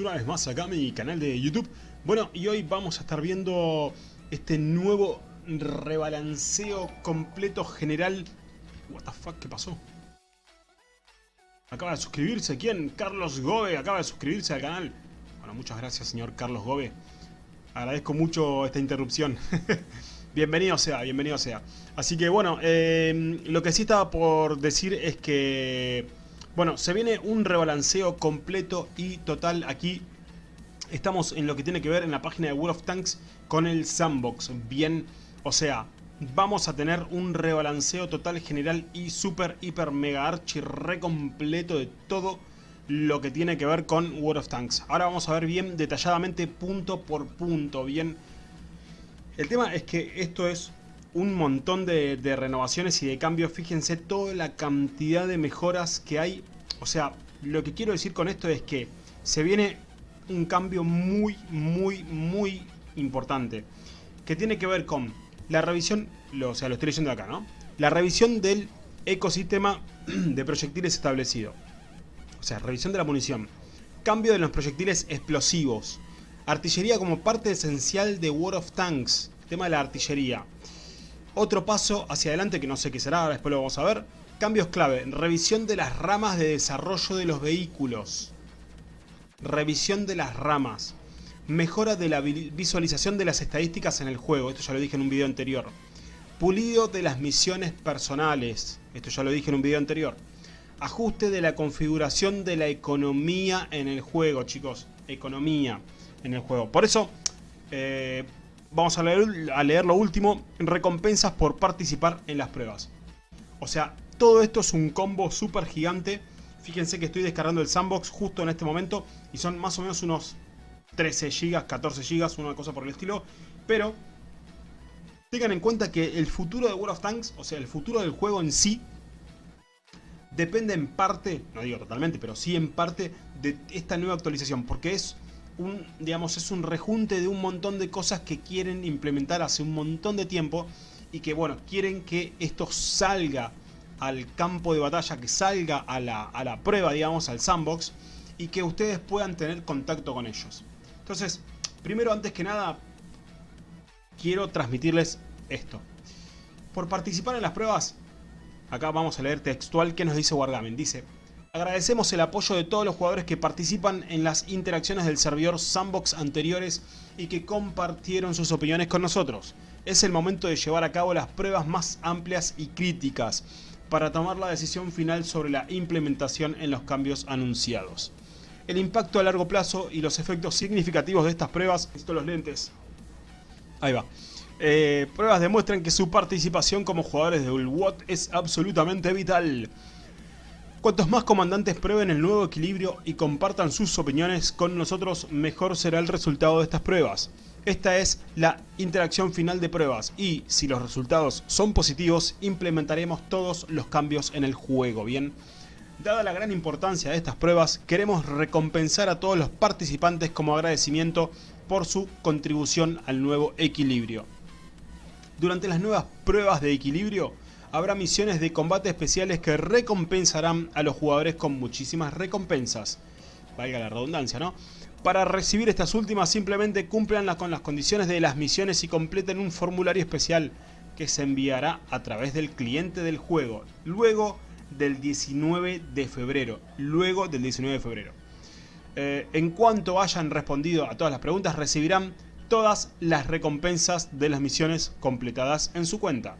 una vez más acá a mi canal de YouTube. Bueno, y hoy vamos a estar viendo este nuevo rebalanceo completo general. What ¿qué pasó? Acaba de suscribirse, ¿quién? Carlos Gobe, acaba de suscribirse al canal. Bueno, muchas gracias señor Carlos Gobe. Agradezco mucho esta interrupción. Bienvenido sea, bienvenido sea. Así que bueno, eh, lo que sí estaba por decir es que bueno, se viene un rebalanceo completo y total aquí. Estamos en lo que tiene que ver en la página de World of Tanks con el sandbox. Bien, o sea, vamos a tener un rebalanceo total general y super, hiper, mega archi re completo de todo lo que tiene que ver con World of Tanks. Ahora vamos a ver bien detalladamente punto por punto, bien. El tema es que esto es un montón de, renovaciones y de cambios. Fíjense toda la cantidad de mejoras que hay. O sea, lo que quiero decir con esto es que se viene un cambio muy, muy, muy importante. Que tiene que ver con la revisión, o sea, lo estoy leyendo acá, ¿no? La revisión del ecosistema de proyectiles establecido. O sea, revisión de la munición. Cambio de los proyectiles explosivos. Artillería como parte esencial de World of Tanks. Tema de la artillería. Otro paso hacia adelante que no sé qué será, después lo vamos a ver. Cambios clave, revisión de las ramas de desarrollo de los vehículos. Revisión de las ramas. Mejora de la visualización de las estadísticas en el juego, esto ya lo dije en un video anterior. Pulido de las misiones personales, esto ya lo dije en un video anterior. Ajuste de la configuración de la economía en el juego, chicos. Economía en el juego. Por eso, eh, vamos a leer, a leer lo último, recompensas por participar en las pruebas. O sea, todo esto es un combo súper gigante. Fíjense que estoy descargando el sandbox justo en este momento y son más o menos unos 13 GB, 14 GB, una cosa por el estilo. Pero tengan en cuenta que el futuro de World of Tanks, o sea, el futuro del juego en sí, depende en parte, no digo totalmente, pero sí en parte de esta nueva actualización. Porque es un, digamos, es un rejunte de un montón de cosas que quieren implementar hace un montón de tiempo y que, bueno, quieren que esto salga al campo de batalla, que salga a la, a la prueba, digamos, al sandbox y que ustedes puedan tener contacto con ellos. Entonces, primero, antes que nada, quiero transmitirles esto. Por participar en las pruebas, acá vamos a leer textual que nos dice Wargaming. Dice, Agradecemos el apoyo de todos los jugadores que participan en las interacciones del servidor Sandbox anteriores y que compartieron sus opiniones con nosotros. Es el momento de llevar a cabo las pruebas más amplias y críticas para tomar la decisión final sobre la implementación en los cambios anunciados. El impacto a largo plazo y los efectos significativos de estas pruebas... Esto los lentes. Ahí va. Eh, pruebas demuestran que su participación como jugadores de Ulwot es absolutamente vital. Cuantos más comandantes prueben el nuevo equilibrio y compartan sus opiniones con nosotros, mejor será el resultado de estas pruebas. Esta es la interacción final de pruebas y, si los resultados son positivos, implementaremos todos los cambios en el juego, ¿bien? Dada la gran importancia de estas pruebas, queremos recompensar a todos los participantes como agradecimiento por su contribución al nuevo equilibrio. Durante las nuevas pruebas de equilibrio, habrá misiones de combate especiales que recompensarán a los jugadores con muchísimas recompensas. Valga la redundancia, ¿no? Para recibir estas últimas simplemente cúmplanlas con las condiciones de las misiones y completen un formulario especial que se enviará a través del cliente del juego luego del 19 de febrero. Luego del 19 de febrero. Eh, en cuanto hayan respondido a todas las preguntas recibirán todas las recompensas de las misiones completadas en su cuenta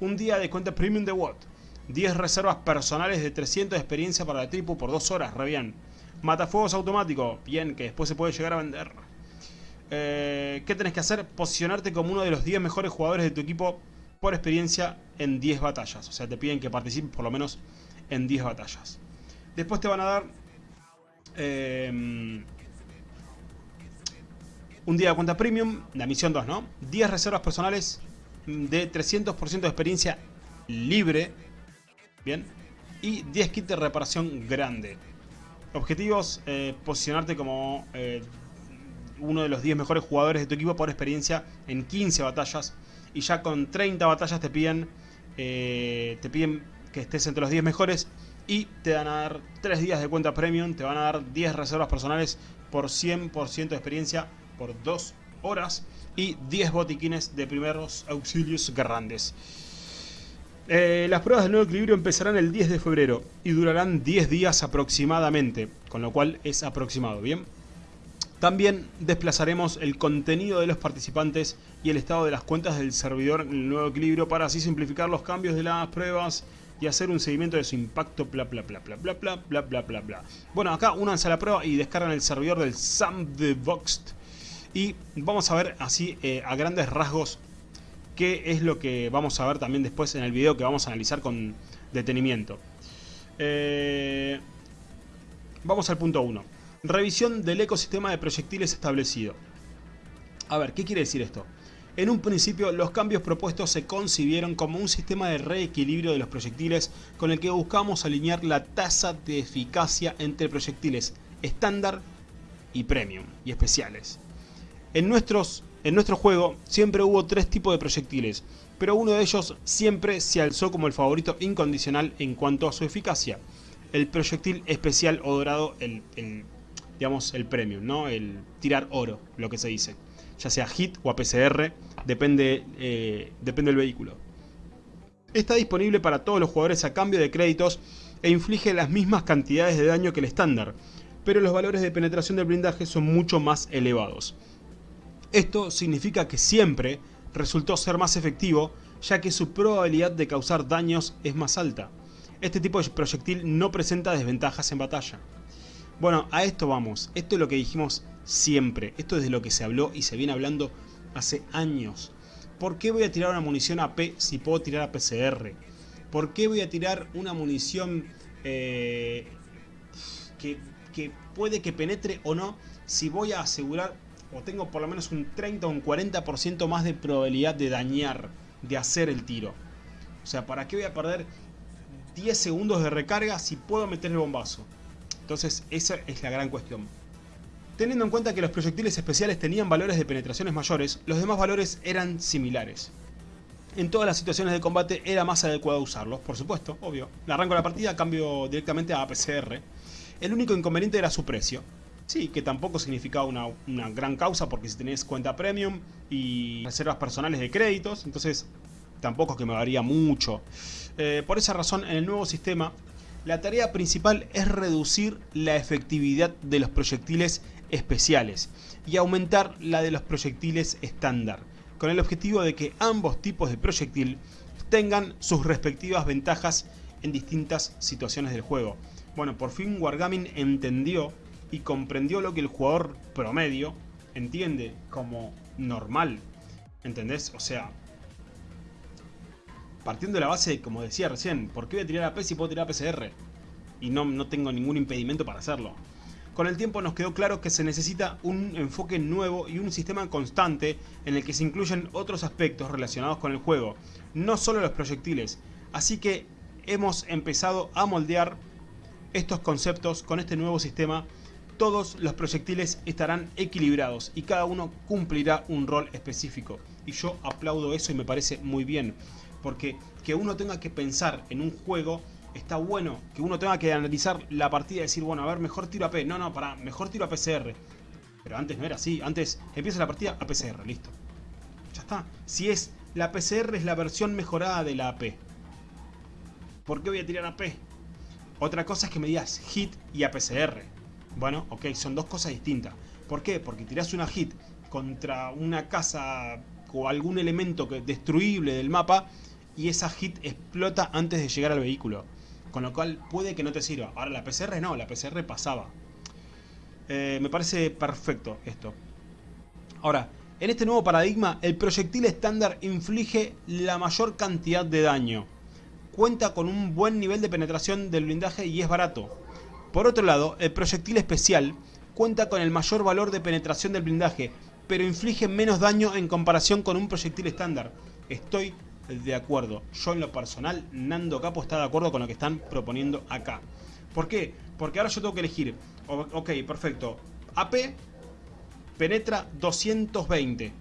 un día de cuenta premium de Watt, 10 reservas personales de 300 de experiencia para la tripu por 2 horas, re bien. Matafuegos automático, bien, que después se puede llegar a vender. Eh, ¿Qué tenés que hacer? Posicionarte como uno de los 10 mejores jugadores de tu equipo por experiencia en 10 batallas. O sea, te piden que participes por lo menos en 10 batallas. Después te van a dar... Eh, un día de cuenta premium, la misión 2, ¿no? 10 reservas personales de 300% de experiencia libre. Bien. Y 10 kits de reparación grande. Objetivos, eh, posicionarte como eh, uno de los 10 mejores jugadores de tu equipo por experiencia en 15 batallas. Y ya con 30 batallas te piden, eh, te piden que estés entre los 10 mejores. Y te van a dar 3 días de cuenta premium, te van a dar 10 reservas personales por 100% de experiencia por 2 horas y 10 botiquines de primeros auxilios grandes. Eh, las pruebas del nuevo equilibrio empezarán el 10 de febrero y durarán 10 días aproximadamente, con lo cual es aproximado, ¿bien? También desplazaremos el contenido de los participantes y el estado de las cuentas del servidor en el nuevo equilibrio para así simplificar los cambios de las pruebas y hacer un seguimiento de su impacto, bla bla bla bla bla bla bla. Bueno, acá únanse a la prueba y descargan el servidor del Sandboxed y vamos a ver así eh, a grandes rasgos qué es lo que vamos a ver también después en el video que vamos a analizar con detenimiento. Eh, vamos al punto 1. Revisión del ecosistema de proyectiles establecido. A ver, ¿qué quiere decir esto? En un principio, los cambios propuestos se concibieron como un sistema de reequilibrio de los proyectiles con el que buscamos alinear la tasa de eficacia entre proyectiles estándar y premium y especiales. En, en nuestro juego siempre hubo tres tipos de proyectiles, pero uno de ellos siempre se alzó como el favorito incondicional en cuanto a su eficacia. El proyectil especial o dorado, el, el digamos, el premium, ¿no? El tirar oro, lo que se dice. Ya sea hit o APCR, depende, eh, depende del vehículo. Está disponible para todos los jugadores a cambio de créditos e inflige las mismas cantidades de daño que el estándar, pero los valores de penetración del blindaje son mucho más elevados. Esto significa que siempre resultó ser más efectivo, ya que su probabilidad de causar daños es más alta. Este tipo de proyectil no presenta desventajas en batalla. Bueno, a esto vamos. Esto es lo que dijimos siempre. Esto es de lo que se habló y se viene hablando hace años. ¿Por qué voy a tirar una munición AP si puedo tirar a PCR? ¿Por qué voy a tirar una munición eh, que, que puede que penetre o no si voy a asegurar o tengo por lo menos un 30 o un 40% más de probabilidad de dañar, de hacer el tiro? O sea, ¿para qué voy a perder 10 segundos de recarga si puedo meter el bombazo? Entonces esa es la gran cuestión. Teniendo en cuenta que los proyectiles especiales tenían valores de penetraciones mayores, los demás valores eran similares. En todas las situaciones de combate era más adecuado usarlos, por supuesto, obvio. Arranco la partida, cambio directamente a APCR. El único inconveniente era su precio. Sí, que tampoco significaba una, gran causa porque si tenés cuenta premium y reservas personales de créditos, entonces tampoco es que me varía mucho. Eh, por esa razón, en el nuevo sistema la tarea principal es reducir la efectividad de los proyectiles especiales y aumentar la de los proyectiles estándar, con el objetivo de que ambos tipos de proyectil tengan sus respectivas ventajas en distintas situaciones del juego. Bueno, por fin Wargaming entendió y comprendió lo que el jugador promedio entiende como normal. ¿Entendés? O sea, partiendo de la base, como decía recién, ¿por qué voy a tirar AP si puedo tirar a PCR? Y no, no tengo ningún impedimento para hacerlo. Con el tiempo nos quedó claro que se necesita un enfoque nuevo y un sistema constante en el que se incluyen otros aspectos relacionados con el juego, no solo los proyectiles. Así que hemos empezado a moldear estos conceptos con este nuevo sistema. Todos los proyectiles estarán equilibrados y cada uno cumplirá un rol específico. Y yo aplaudo eso y me parece muy bien porque que uno tenga que pensar en un juego está bueno, que uno tenga que analizar la partida y decir, bueno, a ver, mejor tiro a P, no, no, para, mejor tiro a PCR. Pero antes no era así, antes empieza la partida a PCR, listo. Ya está. Si es, la PCR es la versión mejorada de la AP. ¿Por qué voy a tirar a P? Otra cosa es que me digas hit y APCR. Bueno, ok, son dos cosas distintas. ¿Por qué? Porque tirás una hit contra una casa o algún elemento destruible del mapa y esa hit explota antes de llegar al vehículo. Con lo cual puede que no te sirva. Ahora la PCR no, la PCR pasaba. Eh, me parece perfecto esto. Ahora, en este nuevo paradigma, el proyectil estándar inflige la mayor cantidad de daño. Cuenta con un buen nivel de penetración del blindaje y es barato. Por otro lado, el proyectil especial cuenta con el mayor valor de penetración del blindaje, pero inflige menos daño en comparación con un proyectil estándar. Estoy de acuerdo. Yo en lo personal, Nando Capo está de acuerdo con lo que están proponiendo acá. ¿Por qué? Porque ahora yo tengo que elegir. Ok, perfecto. AP penetra 220.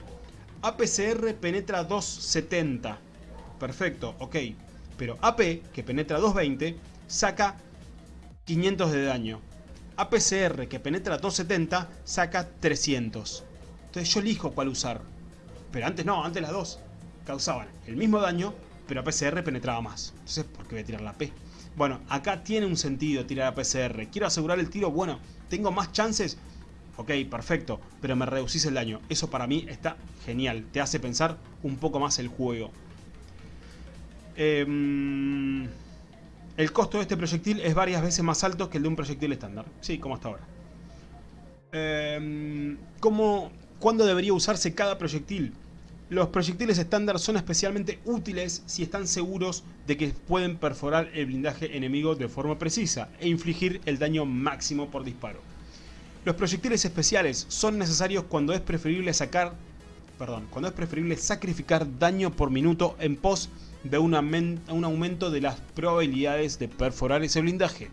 APCR penetra 270. Perfecto, ok. Pero AP, que penetra 220, saca 500 de daño. APCR que penetra 270 saca 300. Entonces yo elijo cuál usar. Pero antes no, antes las dos causaban el mismo daño, pero APCR penetraba más. Entonces, ¿por qué voy a tirar la P? Bueno, acá tiene un sentido tirar APCR. Quiero asegurar el tiro, bueno, tengo más chances. Ok, perfecto, pero me reducís el daño. Eso para mí está genial. Te hace pensar un poco más el juego. Eh, el costo de este proyectil es varias veces más alto que el de un proyectil estándar. Sí, como hasta ahora. Eh, ¿cómo, ¿Cuándo debería usarse cada proyectil? Los proyectiles estándar son especialmente útiles si están seguros de que pueden perforar el blindaje enemigo de forma precisa e infligir el daño máximo por disparo. Los proyectiles especiales son necesarios cuando es preferible sacar, perdón, cuando es preferible sacrificar daño por minuto en pos de un, aumento de las probabilidades de perforar ese blindaje.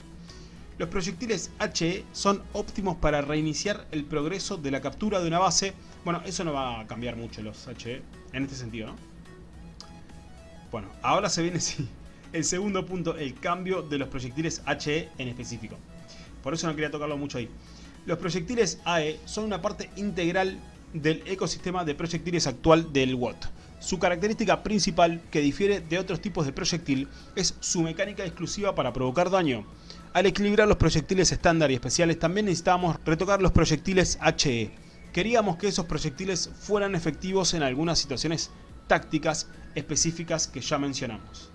Los proyectiles HE son óptimos para reiniciar el progreso de la captura de una base. Bueno, eso no va a cambiar mucho los HE en este sentido, ¿no? Bueno, ahora se viene sí, el segundo punto, el cambio de los proyectiles HE en específico. Por eso no quería tocarlo mucho ahí. Los proyectiles AE son una parte integral del ecosistema de proyectiles actual del WOT. Su característica principal, que difiere de otros tipos de proyectil, es su mecánica exclusiva para provocar daño. Al equilibrar los proyectiles estándar y especiales también necesitábamos retocar los proyectiles HE. Queríamos que esos proyectiles fueran efectivos en algunas situaciones tácticas específicas que ya mencionamos.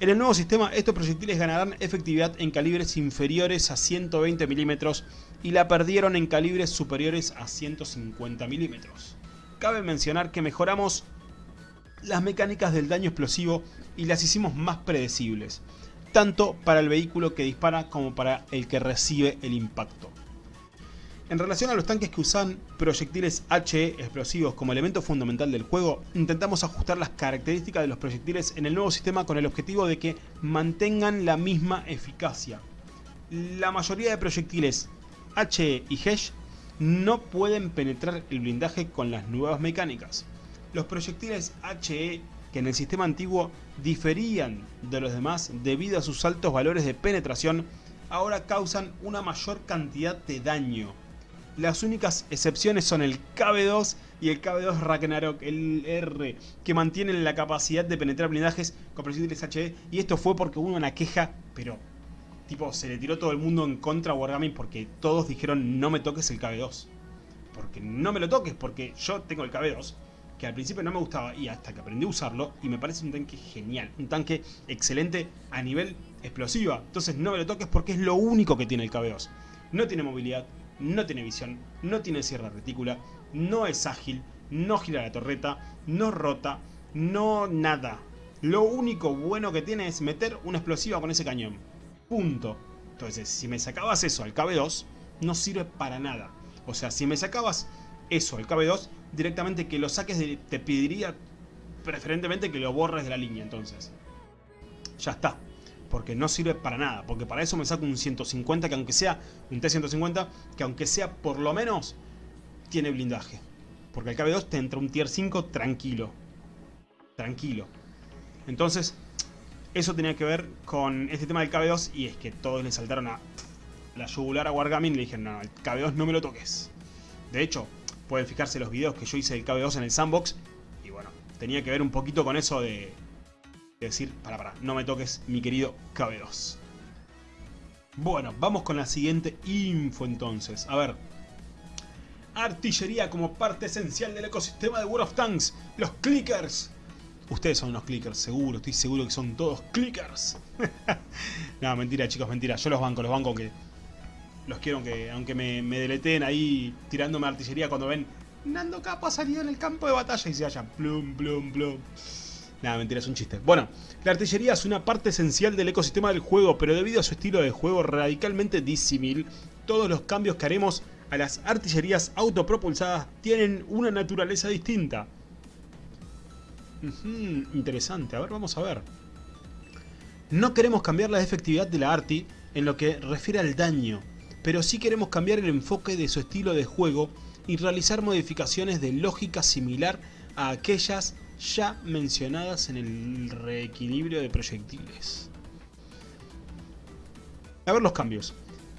En el nuevo sistema estos proyectiles ganarán efectividad en calibres inferiores a 120 milímetros y la perdieron en calibres superiores a 150 milímetros. Cabe mencionar que mejoramos las mecánicas del daño explosivo y las hicimos más predecibles tanto para el vehículo que dispara como para el que recibe el impacto. En relación a los tanques que usan proyectiles HE explosivos como elemento fundamental del juego, intentamos ajustar las características de los proyectiles en el nuevo sistema con el objetivo de que mantengan la misma eficacia. La mayoría de proyectiles HE y HESH no pueden penetrar el blindaje con las nuevas mecánicas. Los proyectiles HE que en el sistema antiguo diferían de los demás debido a sus altos valores de penetración, ahora causan una mayor cantidad de daño. Las únicas excepciones son el KB2 y el KB2 Ragnarok, el R, que mantienen la capacidad de penetrar blindajes con proyectiles HE, y esto fue porque hubo una queja, pero tipo se le tiró todo el mundo en contra a Wargaming porque todos dijeron no me toques el KB2. Porque no me lo toques, porque yo tengo el KB2 que al principio no me gustaba y hasta que aprendí a usarlo y me parece un tanque genial, un tanque excelente a nivel explosiva. Entonces no me lo toques porque es lo único que tiene el KB2. No tiene movilidad, no tiene visión, no tiene cierre retícula, no es ágil, no gira la torreta, no rota, no nada. Lo único bueno que tiene es meter una explosiva con ese cañón. Punto. Entonces, si me sacabas eso al KB2, no sirve para nada. O sea, si me sacabas eso al KB2, directamente que lo saques, te pediría preferentemente que lo borres de la línea entonces. Ya está. Porque no sirve para nada. Porque para eso me saco un 150 que aunque sea un T150, que aunque sea por lo menos tiene blindaje. Porque el KB2 te entra un tier 5 tranquilo. Tranquilo. Entonces, eso tenía que ver con este tema del KB2 y es que todos le saltaron a la yugular a Wargaming y le dijeron, no, el KB2 no me lo toques. De hecho, Pueden fijarse los videos que yo hice del KB2 en el sandbox. Y bueno, tenía que ver un poquito con eso de, decir, para, para, no me toques mi querido KB2. Bueno, vamos con la siguiente info entonces. A ver. Artillería como parte esencial del ecosistema de World of Tanks. Los clickers. Ustedes son unos clickers, seguro. Estoy seguro que son todos clickers. no, mentira chicos, mentira. Yo los banco, los banco que los quiero que, aunque me, me deleteen ahí tirándome artillería cuando ven Nando Capo ha salido en el campo de batalla y se haya plum, plum, plum. Nada, mentira, es un chiste. Bueno, la artillería es una parte esencial del ecosistema del juego, pero debido a su estilo de juego radicalmente disímil, todos los cambios que haremos a las artillerías autopropulsadas tienen una naturaleza distinta. interesante, a ver, vamos a ver. No queremos cambiar la efectividad de la arti en lo que refiere al daño, pero sí queremos cambiar el enfoque de su estilo de juego y realizar modificaciones de lógica similar a aquellas ya mencionadas en el reequilibrio de proyectiles. A ver los cambios.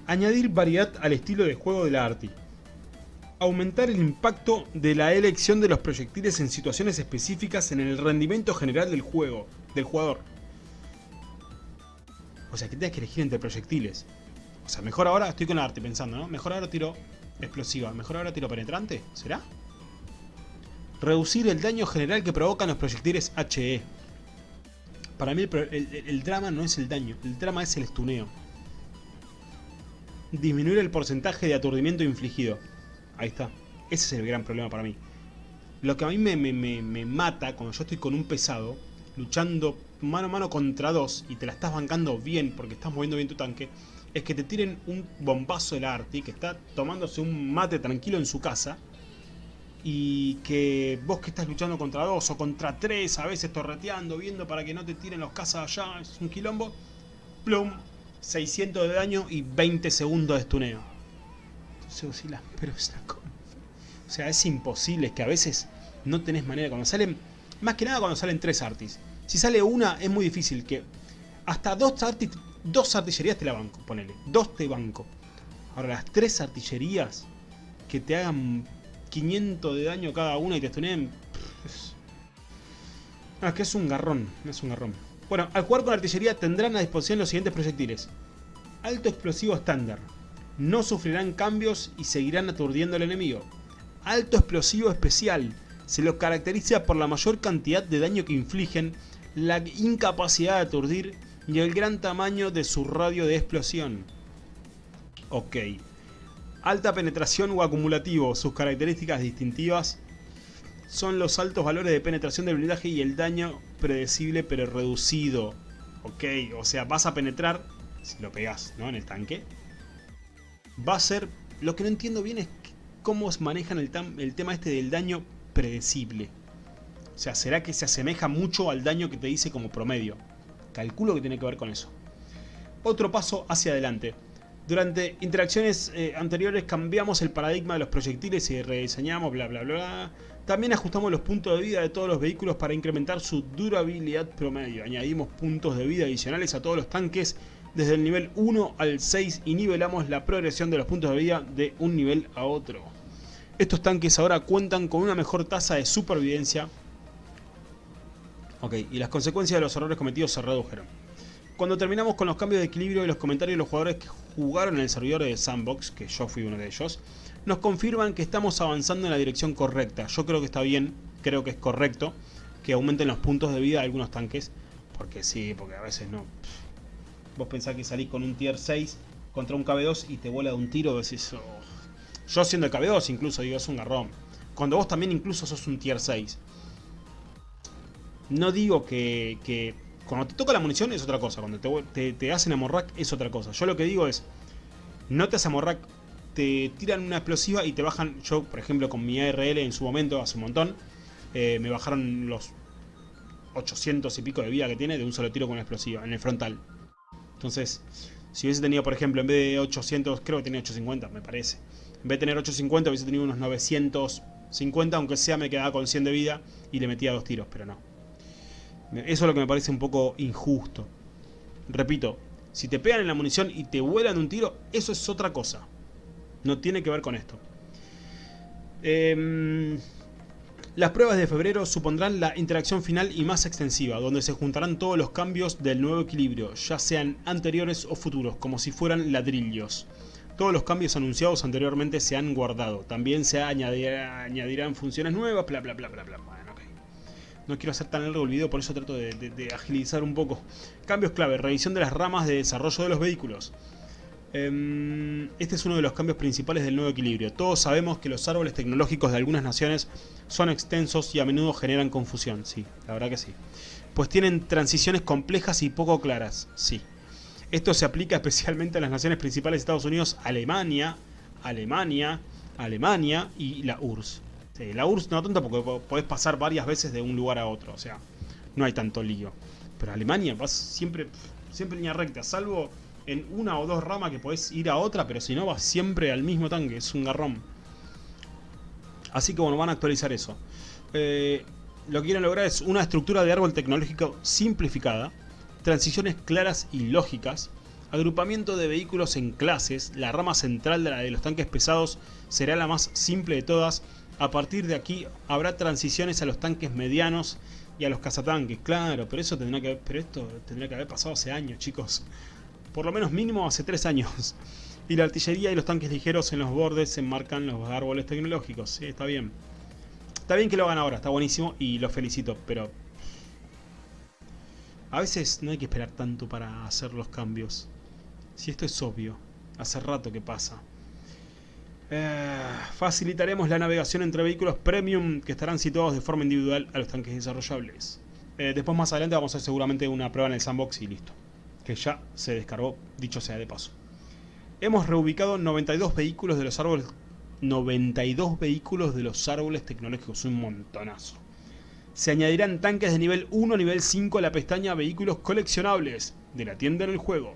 Añadir variedad al estilo de juego de la Arti. Aumentar el impacto de la elección de los proyectiles en situaciones específicas en el rendimiento general del juego, del jugador. O sea, que tengas que elegir entre proyectiles. Sea, mejor ahora, estoy con la arte pensando, ¿no? Mejor ahora tiro explosiva, mejor ahora tiro penetrante, ¿será? Reducir el daño general que provocan los proyectiles HE. Para mí el, drama no es el daño, el drama es el estuneo. Disminuir el porcentaje de aturdimiento infligido. Ahí está. Ese es el gran problema para mí. Lo que a mí me, me mata cuando yo estoy con un pesado, luchando mano a mano contra dos, y te la estás bancando bien porque estás moviendo bien tu tanque, es que te tiren un bombazo del Arti, que está tomándose un mate tranquilo en su casa, y que vos que estás luchando contra dos o contra tres, a veces torreteando, viendo para que no te tiren los casas allá, es un quilombo, plum, 600 de daño y 20 segundos de stuneo. Entonces oscila, pero es la O sea, es imposible, es que a veces no tenés manera, cuando salen, más que nada cuando salen tres artis. Si sale una, es muy difícil que hasta dos artis, dos artillerías te la banco, ponele, dos te banco. Ahora las tres artillerías que te hagan 500 de daño cada una y te stuneen... Ah, es que es un garrón, es un garrón. Bueno, al jugar con artillería tendrán a disposición los siguientes proyectiles. Alto explosivo estándar. No sufrirán cambios y seguirán aturdiendo al enemigo. Alto explosivo especial. Se los caracteriza por la mayor cantidad de daño que infligen, la incapacidad de aturdir y el gran tamaño de su radio de explosión. Ok. Alta penetración o acumulativo. Sus características distintivas son los altos valores de penetración del blindaje y el daño predecible pero reducido. Ok, o sea, vas a penetrar, si lo pegas ¿no? en el tanque, va a ser... Lo que no entiendo bien es cómo manejan el, el tema este del daño predecible. O sea, ¿será que se asemeja mucho al daño que te dice como promedio? Calculo que tiene que ver con eso. Otro paso hacia adelante. Durante interacciones eh, anteriores cambiamos el paradigma de los proyectiles y rediseñamos bla bla bla. También ajustamos los puntos de vida de todos los vehículos para incrementar su durabilidad promedio. Añadimos puntos de vida adicionales a todos los tanques desde el nivel 1 al 6 y nivelamos la progresión de los puntos de vida de un nivel a otro. Estos tanques ahora cuentan con una mejor tasa de supervivencia. Ok, y las consecuencias de los errores cometidos se redujeron. Cuando terminamos con los cambios de equilibrio y los comentarios de los jugadores que jugaron en el servidor de Sandbox, que yo fui uno de ellos, nos confirman que estamos avanzando en la dirección correcta. Yo creo que está bien, creo que es correcto que aumenten los puntos de vida de algunos tanques, porque sí, porque a veces no. Vos pensás que salís con un tier 6 contra un KB2 y te vuela de un tiro, decís... Oh". Yo siendo el KB2 incluso digo, es un garrón. Cuando vos también incluso sos un tier 6. No digo que, cuando te toca la munición es otra cosa, cuando te, te, hacen amorrack es otra cosa. Yo lo que digo es, no te hacen amorrack, te tiran una explosiva y te bajan, yo por ejemplo con mi ARL en su momento, hace un montón, eh, me bajaron los 800 y pico de vida que tiene de un solo tiro con una explosiva en el frontal. Entonces, si hubiese tenido por ejemplo en vez de 800, creo que tenía 850, me parece. En vez de tener 850 hubiese tenido unos 950, aunque sea me quedaba con 100 de vida y le metía dos tiros, pero no. Eso es lo que me parece un poco injusto. Repito, si te pegan en la munición y te vuelan un tiro, eso es otra cosa. No tiene que ver con esto. Em, las pruebas de febrero supondrán la interacción final y más extensiva, donde se juntarán todos los cambios del nuevo equilibrio, ya sean anteriores o futuros, como si fueran ladrillos. Todos los cambios anunciados anteriormente se han guardado. También se añadirán funciones nuevas, bla bla bla bla bla no quiero hacer tan largo el video, por eso trato de, agilizar un poco. Cambios clave, revisión de las ramas de desarrollo de los vehículos. Em, este es uno de los cambios principales del nuevo equilibrio. Todos sabemos que los árboles tecnológicos de algunas naciones son extensos y a menudo generan confusión. Sí, la verdad que sí. Pues tienen transiciones complejas y poco claras. Sí. Esto se aplica especialmente a las naciones principales de Estados Unidos, Alemania, Alemania, Alemania y la URSS. Este, la URSS no tanto porque podés pasar varias veces de un lugar a otro, o sea, no hay tanto lío. Pero Alemania vas siempre, siempre línea recta, salvo en una o dos ramas que podés ir a otra, pero si no vas siempre al mismo tanque, es un garrón. Así que bueno, van a actualizar eso. Eh, lo que quieren lograr es una estructura de árbol tecnológico simplificada, transiciones claras y lógicas, Agrupamiento de vehículos en clases. La rama central de la de los tanques pesados será la más simple de todas. A partir de aquí habrá transiciones a los tanques medianos y a los cazatanques. Claro, pero eso tendrá que pero esto tendría que haber pasado hace años, chicos. Por lo menos mínimo hace tres años. Y la artillería y los tanques ligeros en los bordes se enmarcan los árboles tecnológicos. Sí, está bien. Está bien que lo hagan ahora, está buenísimo y los felicito, pero... A veces no hay que esperar tanto para hacer los cambios. Si esto es obvio, hace rato que pasa. Eh, facilitaremos la navegación entre vehículos premium que estarán situados de forma individual a los tanques desarrollables. Eh, después más adelante vamos a hacer seguramente una prueba en el sandbox y listo. Que ya se descargó, dicho sea de paso. Hemos reubicado 92 vehículos de los árboles 92 vehículos de los árboles tecnológicos, un montonazo. Se añadirán tanques de nivel 1 a nivel 5 a la pestaña Vehículos coleccionables de la tienda del juego.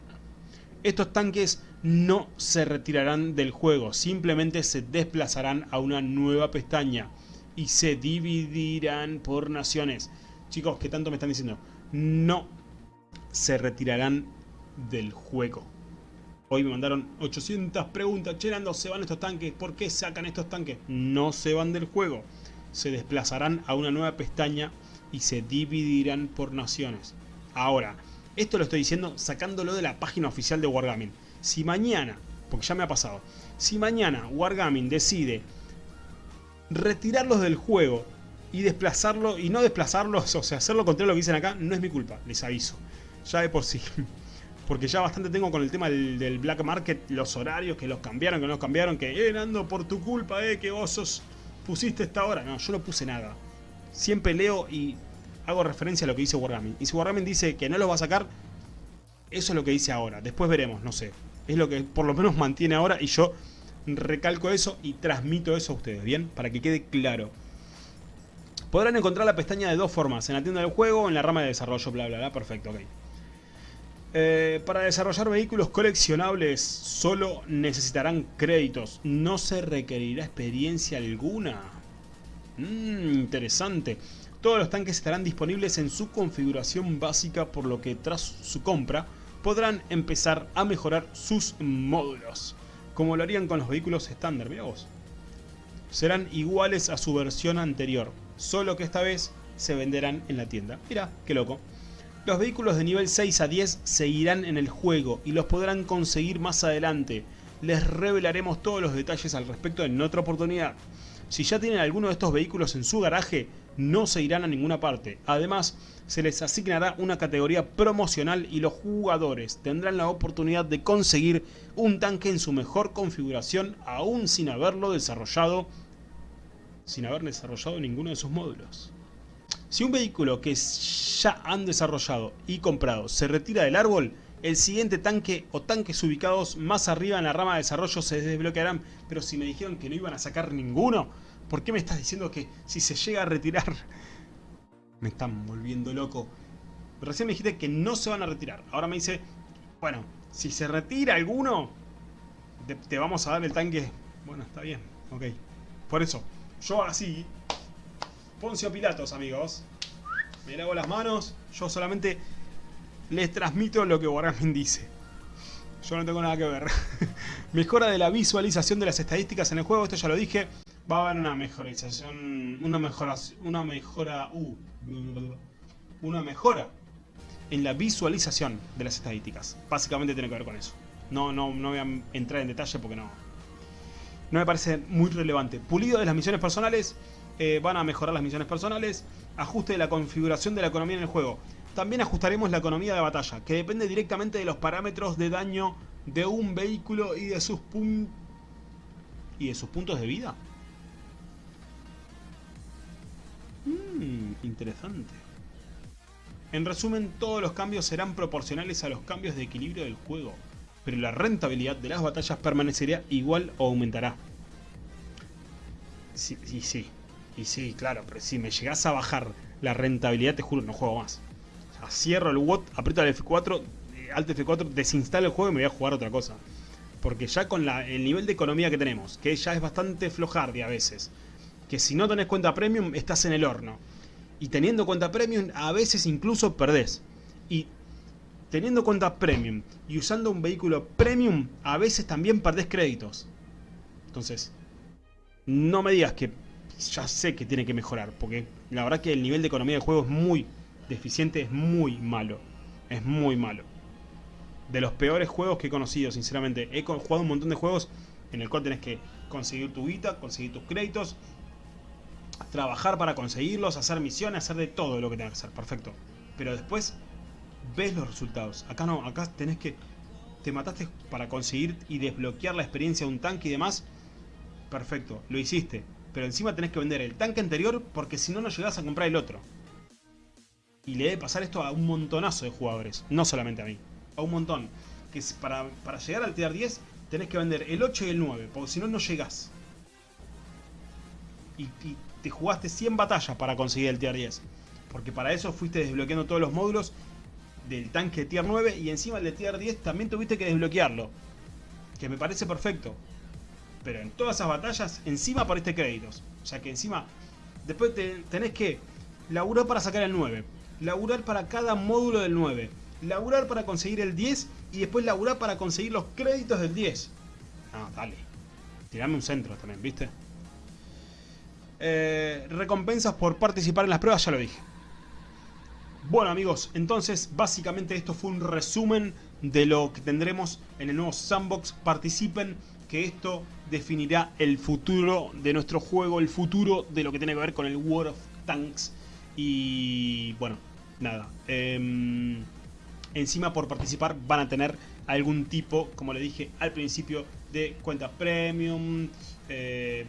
Estos tanques no se retirarán del juego, simplemente se desplazarán a una nueva pestaña y se dividirán por naciones. Chicos, ¿qué tanto me están diciendo? No se retirarán del juego. Hoy me mandaron 800 preguntas. Che, se van estos tanques? ¿Por qué sacan estos tanques? No se van del juego. Se desplazarán a una nueva pestaña y se dividirán por naciones. Ahora, esto lo estoy diciendo sacándolo de la página oficial de Wargaming. Si mañana, porque ya me ha pasado, si mañana Wargaming decide retirarlos del juego y desplazarlo, y no desplazarlos, o sea, hacer lo contrario a lo que dicen acá, no es mi culpa, les aviso. Ya de por sí. porque ya bastante tengo con el tema del, black market, los horarios, que los cambiaron, que no los cambiaron, que, eh, Nando, por tu culpa, eh, que vos pusiste esta hora. No, yo no puse nada. Siempre leo y hago referencia a lo que dice Wargaming. Y si Wargaming dice que no lo va a sacar, eso es lo que dice ahora. Después veremos, no sé. Es lo que por lo menos mantiene ahora y yo recalco eso y transmito eso a ustedes, ¿bien? Para que quede claro. Podrán encontrar la pestaña de dos formas, en la tienda del juego o en la rama de desarrollo, bla, bla, bla. Perfecto, ok. Eh, para desarrollar vehículos coleccionables solo necesitarán créditos, no se requerirá experiencia alguna. Mmm, interesante. Todos los tanques estarán disponibles en su configuración básica por lo que tras su compra podrán empezar a mejorar sus módulos, como lo harían con los vehículos estándar, mira vos. Serán iguales a su versión anterior, solo que esta vez se venderán en la tienda. Mira, qué loco. Los vehículos de nivel 6 a 10 seguirán en el juego y los podrán conseguir más adelante. Les revelaremos todos los detalles al respecto en otra oportunidad. Si ya tienen alguno de estos vehículos en su garaje, no se irán a ninguna parte. Además, se les asignará una categoría promocional y los jugadores tendrán la oportunidad de conseguir un tanque en su mejor configuración aún sin haberlo desarrollado, sin haber desarrollado ninguno de sus módulos. Si un vehículo que ya han desarrollado y comprado se retira del árbol, el siguiente tanque o tanques ubicados más arriba en la rama de desarrollo se desbloquearán. Pero si me dijeron que no iban a sacar ninguno, ¿por qué me estás diciendo que si se llega a retirar? Me están volviendo loco. Recién me dijiste que no se van a retirar. Ahora me dice, bueno, si se retira alguno, te, vamos a dar el tanque. Bueno, está bien, ok. Por eso, yo así Poncio Pilatos, amigos. Me lavo las manos. Yo solamente les transmito lo que Wargaming dice. Yo no tengo nada que ver. Mejora de la visualización de las estadísticas en el juego. Esto ya lo dije. Va a haber una mejorización. Una mejora. Una mejora. Uh, una mejora en la visualización de las estadísticas. Básicamente tiene que ver con eso. No, no, no voy a entrar en detalle porque no. No me parece muy relevante. Pulido de las misiones personales. Eh, van a mejorar las misiones personales, ajuste de la configuración de la economía en el juego. También ajustaremos la economía de batalla, que depende directamente de los parámetros de daño de un vehículo y de sus, y de sus puntos de vida. Mmm, interesante. En resumen, todos los cambios serán proporcionales a los cambios de equilibrio del juego, pero la rentabilidad de las batallas permanecerá igual o aumentará. Sí, sí, sí. Y sí, claro, pero si me llegas a bajar la rentabilidad, te juro, no juego más. Cierro el WOT, aprieto el F4, eh, Alt F4, desinstalo el juego y me voy a jugar otra cosa. Porque ya con el nivel de economía que tenemos, que ya es bastante flojardia a veces, que si no tenés cuenta premium, estás en el horno. Y teniendo cuenta premium, a veces incluso perdés. Y teniendo cuenta premium y usando un vehículo premium, a veces también perdés créditos. Entonces, no me digas que ya sé que tiene que mejorar, porque la verdad que el nivel de economía del juego es muy deficiente, es muy malo. Es muy malo. De los peores juegos que he conocido, sinceramente. He jugado un montón de juegos en el cual tenés que conseguir tu guita, conseguir tus créditos, trabajar para conseguirlos, hacer misiones, hacer de todo lo que tengas que hacer. Perfecto. Pero después ves los resultados. Acá no, acá tenés que... Te mataste para conseguir y desbloquear la experiencia de un tanque y demás. Perfecto, lo hiciste. Pero encima tenés que vender el tanque anterior porque si no, no llegás a comprar el otro. Y le debe pasar esto a un montonazo de jugadores. No solamente a mí. A un montón. Que para, para llegar al tier 10 tenés que vender el 8 y el 9. Porque si no, no llegás. Y, y te jugaste 100 batallas para conseguir el tier 10. Porque para eso fuiste desbloqueando todos los módulos del tanque tier 9 y encima el de tier 10 también tuviste que desbloquearlo. Que me parece perfecto. Pero en todas esas batallas encima aparece créditos. O sea que encima después tenés que laburar para sacar el 9. Laburar para cada módulo del 9. Laburar para conseguir el 10 y después laburar para conseguir los créditos del 10. No, dale. Tirame un centro también, ¿viste? Eh, recompensas por participar en las pruebas, ya lo dije. Bueno amigos, entonces básicamente esto fue un resumen de lo que tendremos en el nuevo Sandbox. Participen, que esto definirá el futuro de nuestro juego, el futuro de lo que tiene que ver con el World of Tanks. Y bueno, nada. Em, encima por participar van a tener algún tipo, como le dije al principio, de cuenta premium, eh,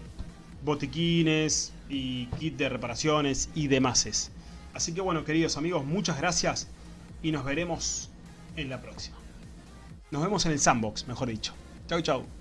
botiquines y kit de reparaciones y demás. Así que bueno, queridos amigos, muchas gracias y nos veremos en la próxima. Nos vemos en el sandbox, mejor dicho. Chau, chau.